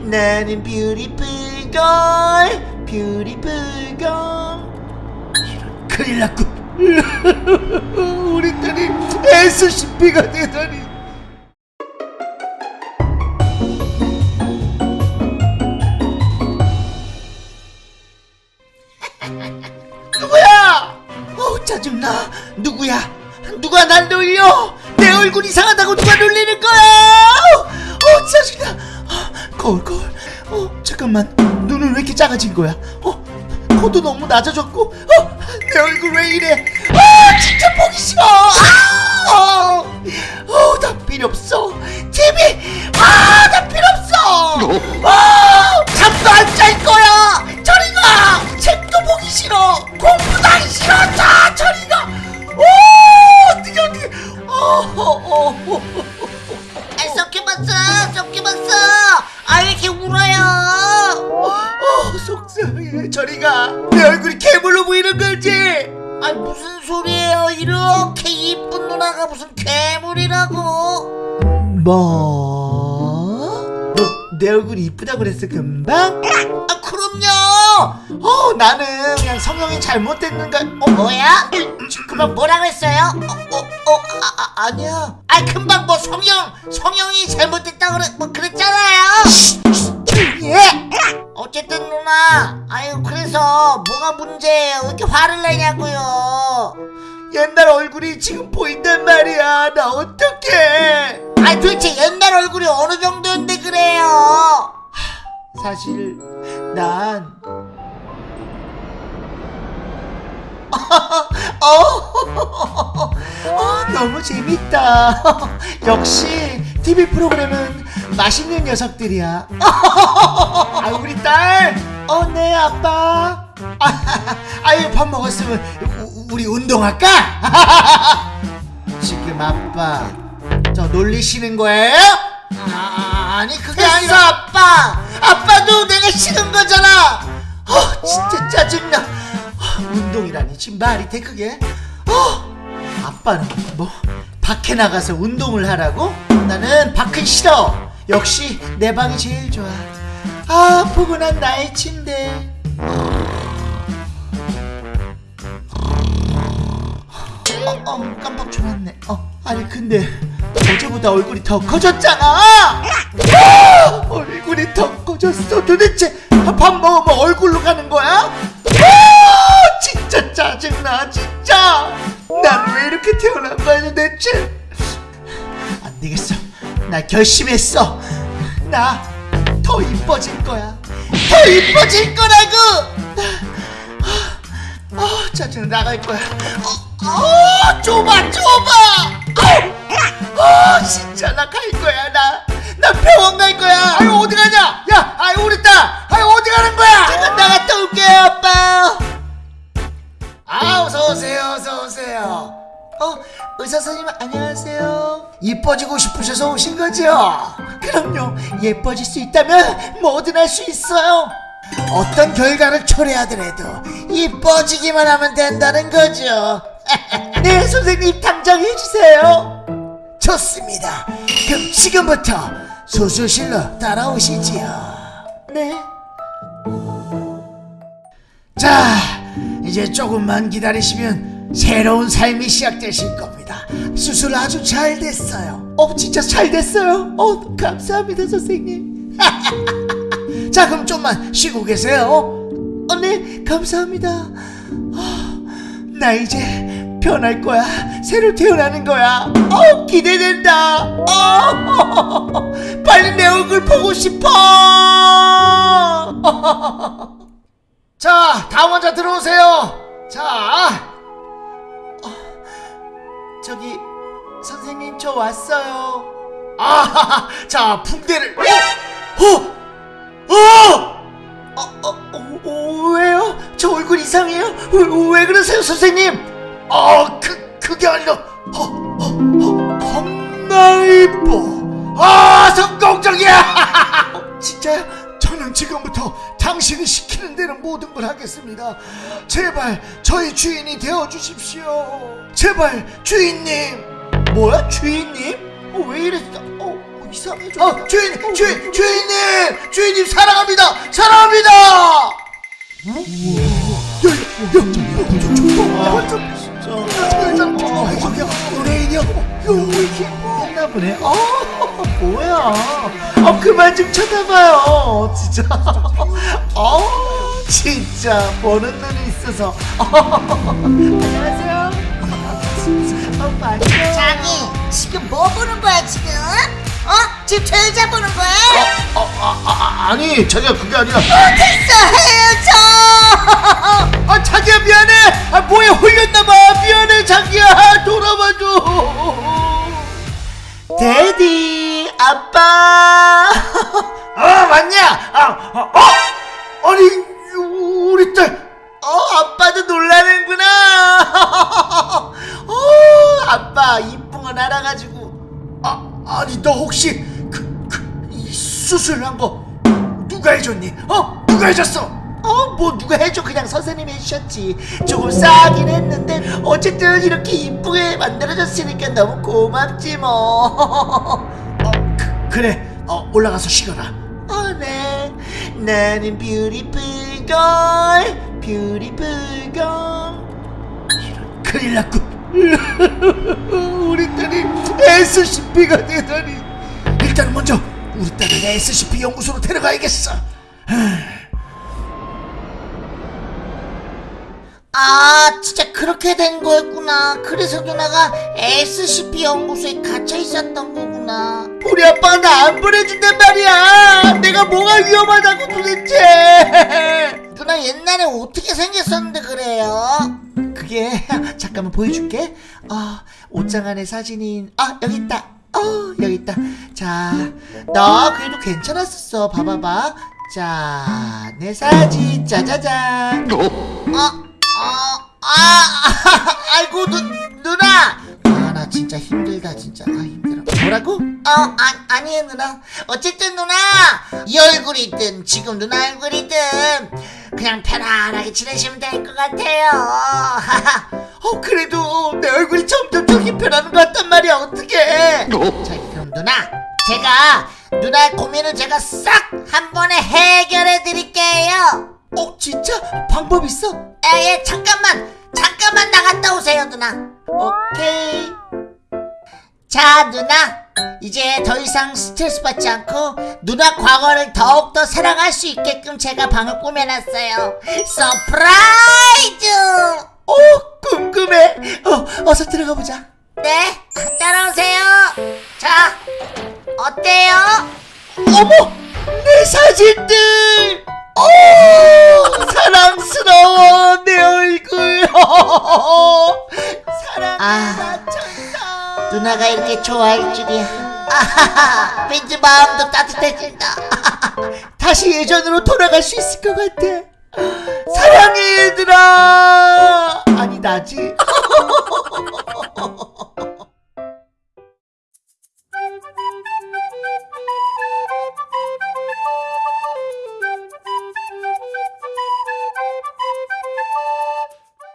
나는 beautiful girl beautiful girl 큰일 났군 우리 딸이 SCP가 되다니 누구야? 어 짜증나 누구야? 누가 날 놀려? 내 얼굴 이상하다고 누가 놀리는 거야? 어 짜증나 어, 거울 거울 어 잠깐만. 눈은 왜 이렇게 작아진 거야? 어 코도 너무 낮아졌고 어, 내 얼굴 왜 이래? 아 진짜 보기 싫어. 아, 어, 나 필요 없어. TV 아나 필요 없어. 아 내 얼굴이 괴물로 보이는 거지? 아, 무슨 소리예요? 이렇게 이쁜 누나가 무슨 괴물이라고? 뭐? 너 내 얼굴이 이쁘다고 그랬어, 금방? 아, 그럼요. 어, 나는 그냥 성형이 잘못됐는가? 어, 뭐야? 금방 뭐라고 했어요? 어, 어, 어, 아, 아, 아니야. 아, 금방 뭐 성형, 성형이 잘못됐다 그래, 뭐 그랬잖아요. 해! 어쨌든 누나, 아유 그래서 뭐가 문제예요? 왜 이렇게 화를 내냐고요? 옛날 얼굴이 지금 보인단 말이야. 나 어떡해. 아니 도대체 옛날 얼굴이 어느 정도인데 그래요? 사실, 난. 어, 어, 너무 재밌다. 역시 TV 프로그램은 맛있는 녀석들이야. 아, 우리 딸. 어, 네, 아빠. 아, 아유, 밥 먹었으면 우- 우리 운동할까? 지금 아빠 저 놀리시는 거예요? 아, 아니 그게 됐어, 아니라 아빠. 아빠도 내가 싫은 거잖아. 어, 진짜 짜증나. 어, 운동이라니 지금 말이 돼 그게? 어, 아빠는 뭐 밖에 나가서 운동을 하라고? 나는 밖은 싫어. 역시 내 방이 제일 좋아. 아, 포근한 나의 침대. 어, 어, 깜빡 졸았네. 어, 아니 근데 어제보다 얼굴이 더 커졌잖아. 아, 얼굴이 더 커졌어. 도대체 밥 먹으면 얼굴로 가는 거야? 아, 진짜 짜증나, 진짜. 난 왜 이렇게 태어난 거야 도대체? 나 결심했어. 나 더 이뻐질 거야. 더 이뻐질 거라고. 아, 짜증 나갈 거야. 어, 어, 좁아, 좁아. 아, 진짜 나 갈 거야, 나. 나 병원 갈 거야. 아유, 어디 가냐? 야, 아유, 우리 딸. 의사 선생님 안녕하세요. 이뻐지고 싶으셔서 오신 거죠? 그럼요. 예뻐질 수 있다면 뭐든 할 수 있어요. 어떤 결과를 초래하더라도 이뻐지기만 하면 된다는 거죠. 네, 선생님 당장 해주세요. 좋습니다. 그럼 지금부터 수술실로 따라오시지요. 네. 자, 이제 조금만 기다리시면 새로운 삶이 시작되실 겁니다. 수술 아주 잘 됐어요. 어, 진짜 잘 됐어요. 어, 감사합니다, 선생님. 자, 그럼 좀만 쉬고 계세요. 어, 네, 감사합니다. 아, 나 이제 변할 거야. 새로 태어나는 거야. 어, 기대된다. 어, 빨리 내 얼굴 보고 싶어. 자, 다음 환자 들어오세요. 자, 어, 저기 선생님 저 왔어요. 아, 자 붕대를. 어, 어, 어, 어, 어, 어, 왜요? 저 얼굴 이상해요? 왜, 왜 그러세요, 선생님? 어, 그 그게 아니라, 어, 어, 어, 겁나 이뻐. 아, 성공적이야. 진짜요? 저는 지금부터 당신이 시키는 대로 모든 걸 하겠습니다. 제발 저희 주인이 되어 주십시오. 제발 주인님. 뭐야 주인님? 어, 왜 이랬어? 어 어, 이상해. 어 주인 주인 주인님 주인님 사랑합니다 사랑합니다 나 보네. 어, 뭐야? 어, 그만 좀 쳐다봐요. 진짜. 어, 진짜 보는 눈이 있어서. 안녕하세요. 어, 맞죠? 자기 지금 뭐 보는 거야 지금? 어? 지금 저 여자 보는 거야? 어, 어, 아, 아, 아, 아니, 자기야 그게 아니라. 됐어 헤어져 아, 자기야 미안해. 아, 뭐에 홀렸나봐. 미안해, 자기야. 돌아봐줘. 데디, 아빠. 아, 맞냐? 아, 아, 어? 아니, 우리 딸. 어, 아빠도 놀라는구나. 어, 아빠 이쁜 건 알아가지고. 아, 아니, 너 혹시 그, 그, 이 수술한 거 누가 해줬니? 어? 누가 해줬어? 어, 뭐 누가 해줘? 그냥 선생님이 해주셨지. 조금 싸긴 했는데 어쨌든 이렇게 이쁘게 만들어졌으니까 너무 고맙지 뭐. 그래. 어, 올라가서 쉬거라. 어, 네. 나는 beautiful girl, beautiful girl. 이런 큰일 났군. 우리 딸이 SCP가 되다니. 일단 먼저 우리 딸을 SCP 연구소로 데려가야겠어. 아 진짜 그렇게 된 거였구나 그래서 누나가 SCP 연구소에 갇혀 있었던 거구나 우리 아빠가 나 안 보내준단 말이야. 내가 뭐가 위험하다고 도대체. 누나 옛날에 어떻게 생겼었는데 그래요? 그게 잠깐만 보여줄게. 어, 옷장 안에 사진이 아 여기 있다. 어 여기 있다. 자, 너 그래도 괜찮았었어. 봐봐봐. 자, 내 사진 짜자잔. 어? 어? 아, 아이고 누, 누나 아, 나 진짜 힘들다 진짜. 아 힘들어. 뭐라고? 어, 아, 아니에요 누나 어쨌든 누나 이 얼굴이든 지금 누나 얼굴이든 그냥 편안하게 지내시면 될 것 같아요 어 그래도 내 얼굴이 점점 더 힘편하는 것 같단 말이야. 어떡해? 자 그럼 누나 제가 누나의 고민을 제가 싹 한 번에 해결해 드릴게요 어 진짜 방법 있어? 에예 잠깐만 잠깐만 나갔다 오세요 누나 오케이. 자 누나 이제 더 이상 스트레스 받지 않고 누나 과거를 더욱더 사랑할 수 있게끔 제가 방을 꾸며놨어요 surprise 어 궁금해. 어 어서 들어가 보자. 네 따라오세요 자 어때요? 어머 내 사진들. 오 사랑스러워 누나가 이렇게 좋아할 줄이야 아하하 왠지 마음도 따뜻해진다 다시 예전으로 돌아갈 수 있을 것 같아. 사랑해 얘들아.